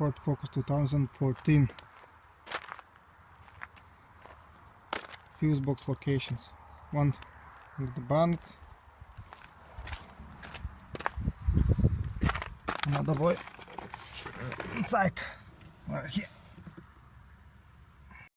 Ford Focus 2014 fuse box locations. One under the bonnet another boy. Inside. Right here.